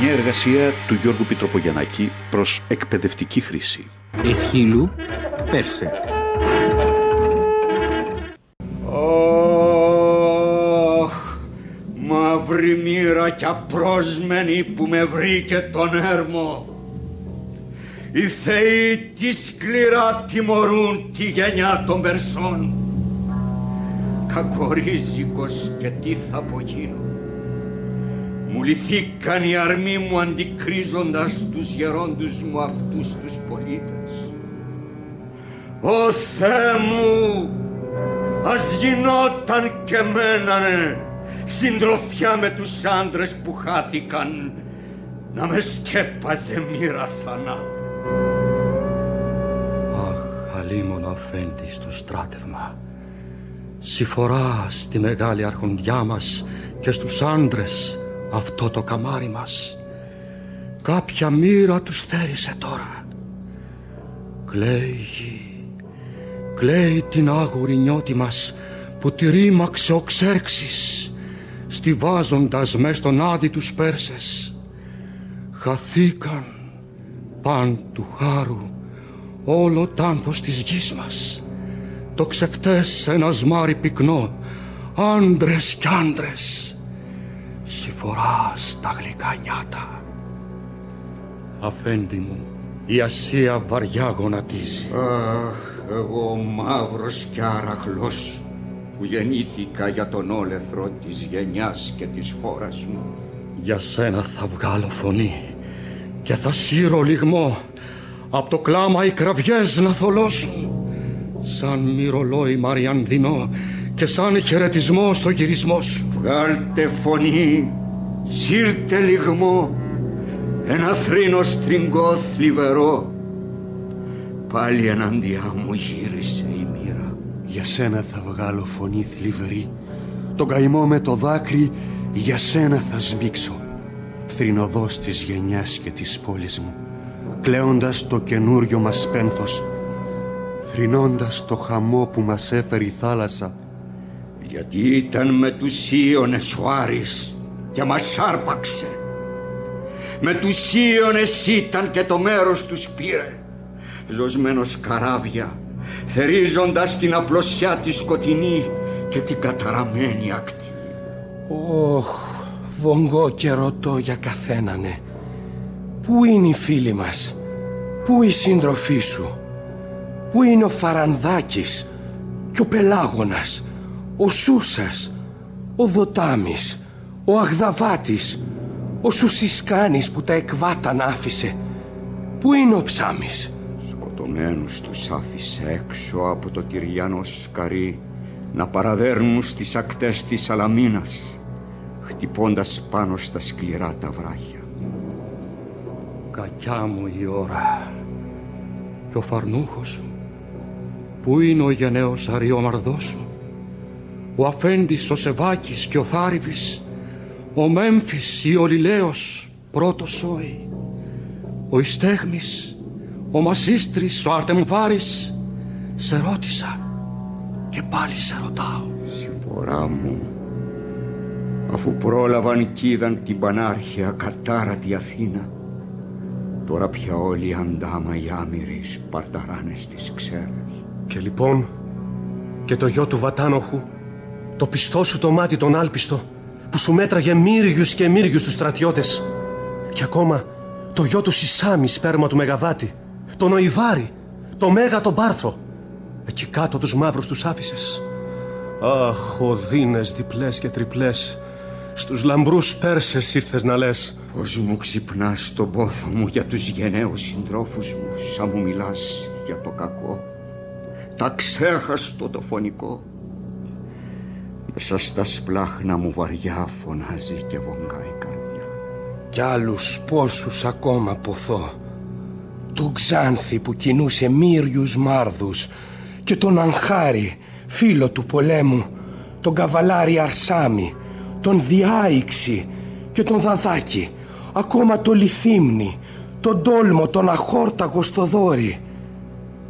Μια εργασία του Γιώργου Πιτροπογιαννάκη προς εκπαιδευτική χρήση. Εσχύλου, Πέρσε. Αχ, μαύρη μοίρα κι απρόσμενη που με βρήκε τον έρμο. Οι θεοί τι σκληρά τιμωρούν τη γενιά των Περσών. Κακορίζικος και τι θα απογίνω. Μου λυθήκαν οι αρμοί μου αντικρίζοντας τους γερόντους μου αυτούς τους πολίτες. Ω Θεέ μου, ας γινόταν και μένανε συντροφιά με τους άντρες που χάθηκαν να με σκέπαζε μοίρα θανάτου. Αχ, αλίμονο αφέντη στο στράτευμα. Συφορά στη μεγάλη αρχοντιά μας και στους άντρες αυτό το καμάρι μας. Κάποια μοίρα τους θέρισε τώρα. Κλαίει γη, κλαίει την άγουρη νιώτη μας που τη ρήμαξε ο Ξέρξης στιβάζοντας μες στον άδει τους Πέρσες. Χαθήκαν παν του χάρου όλο τ' άνθος της γης μας. Το ξεφτές ένας σμάρι πυκνό, άντρες κι άντρες, συφορά στα γλυκά νιάτα. Αφέντη μου, η Ασία βαριά γονατίζει. Αχ, εγώ μαύρος κι άραχλος που γεννήθηκα για τον όλεθρο της γενιάς και της χώρας μου. Για σένα θα βγάλω φωνή και θα σύρω λιγμό απ' το κλάμα οι κραυγές να θολώσουν σαν μυρολόι μαριανδινό και σαν χαιρετισμό στο γυρισμό σου. Βγάλτε φωνή, σύρτε λιγμό, ένα θρήνο στριγκό θλιβερό. Πάλι εναντιά μου γύρισε η μοίρα. Για σένα θα βγάλω φωνή θλιβερή, τον καημό με το δάκρυ για σένα θα σμίξω. Θρηνοδός της γενιάς και της πόλης μου, κλαίοντας το καινούριο μας πένθος, θρηνώντας το χαμό που μας έφερε η θάλασσα. Γιατί ήταν με τους Ίωνες ο Άρης και μας άρπαξε. Με τους Ίωνες ήταν και το μέρος τους πήρε. Ζωσμένος καράβια, θερίζοντας την απλωσιά τη σκοτεινή και την καταραμένη ακτή. Ωχ, βογγό και ρωτώ για καθένανε. Πού είναι οι φίλοι μας, πού η σύντροφή σου, πού είναι ο Φαρανδάκης και ο Πελάγωνας, ο Σούσας, ο Δοτάμης, ο Αγδαβάτης, ο Σουσισκάνης που τα εκβάταν άφησε. Πού είναι ο Ψάμης; Σκοτωμένους τους άφησε έξω από το τυριανό σκαρί να παραδέρνουν στις ακτές της Αλαμίνας χτυπώντας πάνω στα σκληρά τα βράχια. Κακιά μου η ώρα και ο φαρνούχος σου Πού είναι ο γενναίος αριόμαρδός σου; Ο αφέντης ο Σεβάκης και ο Θάριβης Ο Μέμφης ή ο Λιλέος πρώτος σόι Ο Ιστέγμης Ο Μασίστρης ο Αρτεμβάρης Σε ρώτησα και πάλι σε ρωτάω. Συμπορά μου αφού πρόλαβαν κι είδαν την πανάρχια κατάρατη Αθήνα τώρα πια όλοι οι αντάμα οι άμυροι σπαρταράνες στις ξέρες Και λοιπόν και το γιο του Βατάνοχου το πιστό σου το μάτι τον άλπιστο που σου μέτραγε μύριους και μύριους τους στρατιώτες. Και ακόμα το γιο του Σισάμι σπέρμα του Μεγαβάτη τον Οϊβάρη, το Μέγα τον Πάρθρο. Εκεί κάτω τους μαύρους τους άφησες. Αχ, οδύνες διπλές και τριπλές. Στους λαμπρούς Πέρσες ήρθες να λες. Πώς μου ξυπνάς τον πόθο μου για τους γενναίους συντρόφους μου Σαν μου μιλάς για το κακό. Τα ξέχαστο το φωνικό Μέσα στα σπλάχνα μου βαριά φωνάζει και βογγάει η καρδιά. Κι άλλους πόσους ακόμα ποθώ Τον Ξάνθη που κινούσε μύριους μάρδους Και τον Αγχάρη φίλο του πολέμου Τον Καβαλάρη Αρσάμι Τον Διάηξη και τον Δαδάκη Ακόμα το Λιθύμνη Τον Τόλμο, τον Αχόρταγο στο δόρι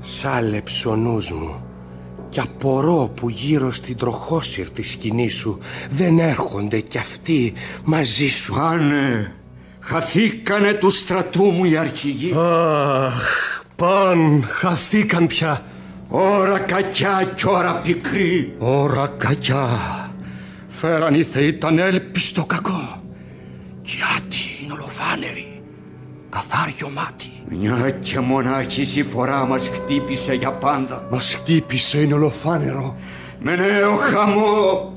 Σάλεψε ο νους μου κι απορώ που γύρω στην τροχόσυρτη σκηνή σου δεν έρχονται κι αυτοί μαζί σου. Πάνε, Χαθήκανε του στρατού μου οι αρχηγοί. Αχ, παν, χαθήκαν πια. Ώρα κακιά κι ώρα πικρή. Ώρα κακιά. Φέραν οι θεοί τα έλπιστο κακό. Κι άτι είναι ολοφάνεροι. Καθάριο μάτι. Μια και μονάχη η φορά μας χτύπησε για πάντα. Μας χτύπησε είναι ολοφάνερο. Με νέο χαμό.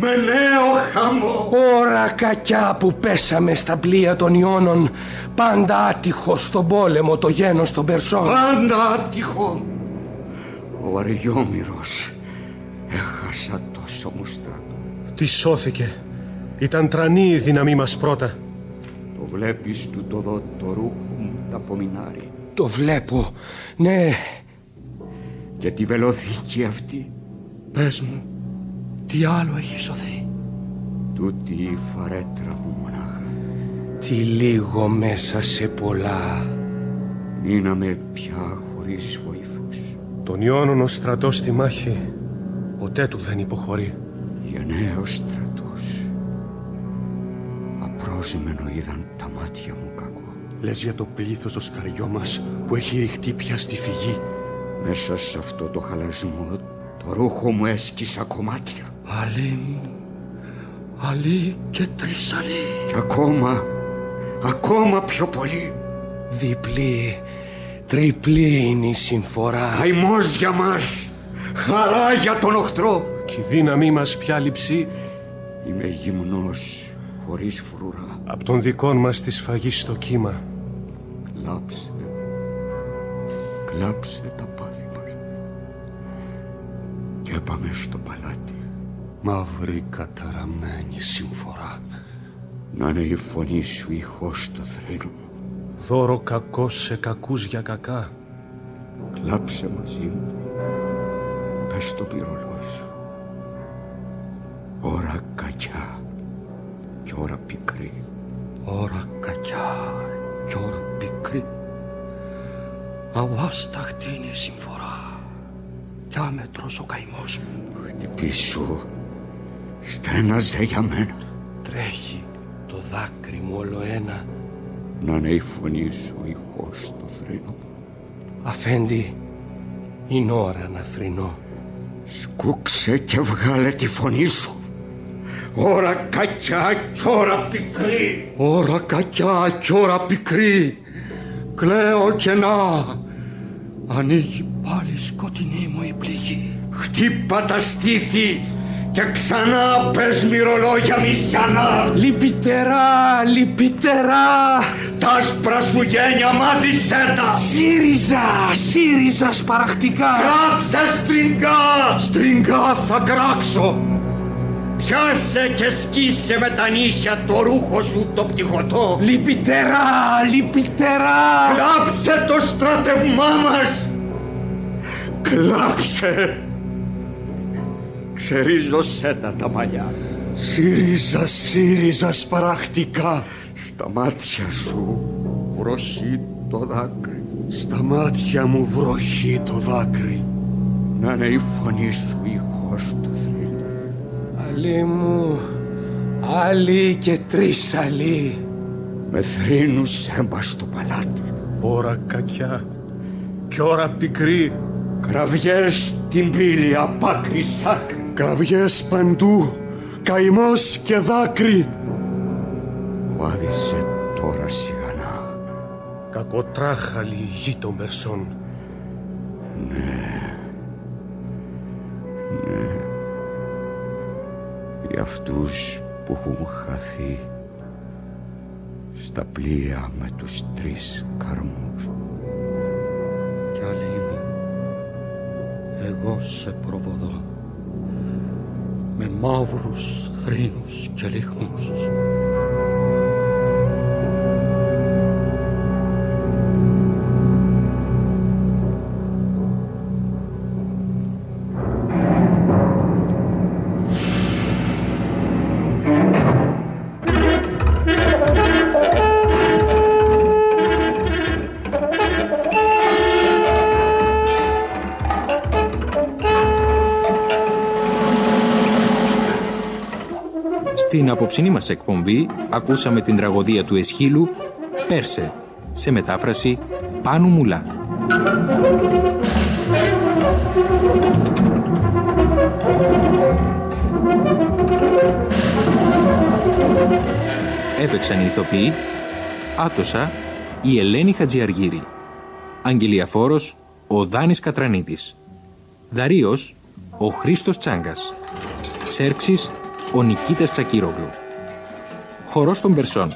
Με νέο χαμό. Ώρα κακιά που πέσαμε στα πλοία των Ιώνων Πάντα άτυχο στον πόλεμο το γένος των Περσών Πάντα άτυχο. Ο Αριόμηρος. Έχασα τόσο μου στρατό. Τι σώθηκε. Ήταν τρανή η δύναμή μας πρώτα. Το βλέπεις του το δω το ρούχο μου τα απομεινάρει. Το βλέπω, ναι Και τη βελοθήκη αυτή. Πες μου, τι άλλο έχει σωθεί; Τούτη η φαρέτρα μου μονάχα. Τι λίγο μέσα σε πολλά Μείναμε πια χωρίς βοηθούς. Τον Ιώνων ο στρατός στη μάχη ποτέ του δεν υποχωρεί. Γενναίος στρατός. Απρόζημενο είδαν τα μάτια μου κακό. Λες για το πλήθος το σκαριό μας που έχει ρηχτεί πια στη φυγή. Μέσα σε αυτό το χαλασμό το ρούχο μου έσκυσα κομμάτια. Αλή μου, αλή και τρεις αλή. Και ακόμα, ακόμα πιο πολύ. Διπλή, τριπλή είναι η συμφορά Καημός για μας, χαρά για τον οχτρό. Κι η δύναμή μας πια λειψεί Είμαι γυμνός, χωρίς φρουρά. από τον δικών μας τη σφαγή στο κύμα. Κλάψε, κλάψε τα πάθη μας. Και πάμε στο παλάτι. Μαύρη καταραμένη συμφορά. Να είναι η φωνή σου ηχός στο θρήνο μου. Δώρο κακό σε κακούς για κακά. Κλάψε μαζί μου. Πες το πυρολόι σου. Ώρα κακιά και ώρα πικρή. Ώρα κακιά κι ώρα πικρή. Αβάσταχτη είναι η συμφορά. Κι άμετρος ο καημός μου. Χτυπήσου. Στέναζε για μένα. Τρέχει το δάκρυ μου όλο ένα Να είναι η φωνή σου ηχός στο θρήνο μου. Αφέντη, είναι ώρα να θρυνώ Σκούξε και βγάλε τη φωνή σου. Ώρα κακιά και ώρα πικρή. Ώρα κακιά κι ώρα πικρή. Κλαίω κενά. Ανοίγει πάλι σκοτεινή μου η πληγή. Χτύπα τα στήθη και ξανά πες μυρολόγια μισιανά. Λυπητερά, λυπητερά Τα άσπρα σου γένια μάθησέ τα. ΣΥΡΙΖΑ, ΣΥΡΙΖΑ σπαραχτικά Κάψε στριγκά. Στριγκά θα κράξω. Πιάσε και σκίσε με τα νύχια το ρούχο σου το πτυχωτό. Λυπητερά, λυπητερά Κλάψε το στράτευμά μας. Κλάψε. Ξερίζωσέ τα τα μαλλιά. ΣΥΡΙΖΑ, ΣΥΡΙΖΑ σπαραχτικά. Στα μάτια σου βροχή το δάκρυ. Στα μάτια μου βροχή το δάκρυ. Να είναι η φωνή σου ηχός του θρύλου. Αλή μου, άλλη και τρεις αλή Με θρύνους έμπα στο παλάτι. Ώρα κακιά κι ώρα πικρή. Κραυγές στην πύλη απ' άκρη σ' άκρη. Κραυγές παντού. Καημός και δάκρυ. Βάδισε τώρα σιγανά. Κακοτράχαλη η γη των Περσών. Για αυτούς που έχουν χαθεί στα πλοία με τους τρεις καρμούς. Κι άλλη μου, εγώ σε προβοδώ με μαύρους θρήνους και λιχνούς. Στην απόψινή μας εκπομπή ακούσαμε την τραγωδία του Εσχύλου «Πέρσε» σε μετάφραση Πάνου Μουλά. Έπαιξαν οι ηθοποιοί Άτοσα η Ελένη Χατζιαργύρη. Αγγελία Φόρος ο Δάνης Κατρανίδης. Δαρίος ο Χρήστος Τσάγκας. Σέρξης ο Νικήτας Τσακύρογλου. Χορός των Περσών.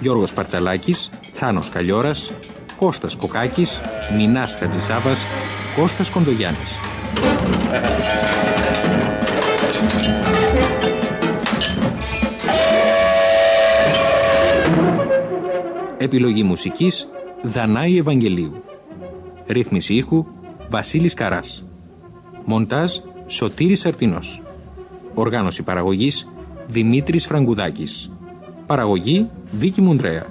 Γιώργος Παρτσαλάκης Θάνος Καλιόρας Κώστας Κοκάκης Μινάς Χατζησάβας Κώστας Κοντογιάννης. Επιλογή μουσικής Δανάη Ευαγγελίου. Ρύθμιση ήχου Βασίλης Καράς. Μοντάζ Σωτήρης Αρτινός Οργάνωση παραγωγής Δημήτρης Φραγκουδάκης. Παραγωγή Βίκη Μουντρέα.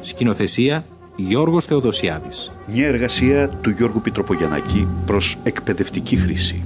Σκηνοθεσία Γιώργος Θεοδοσιάδης. Μια εργασία του Γιώργου Πιτροπογιαννάκη προς εκπαιδευτική χρήση.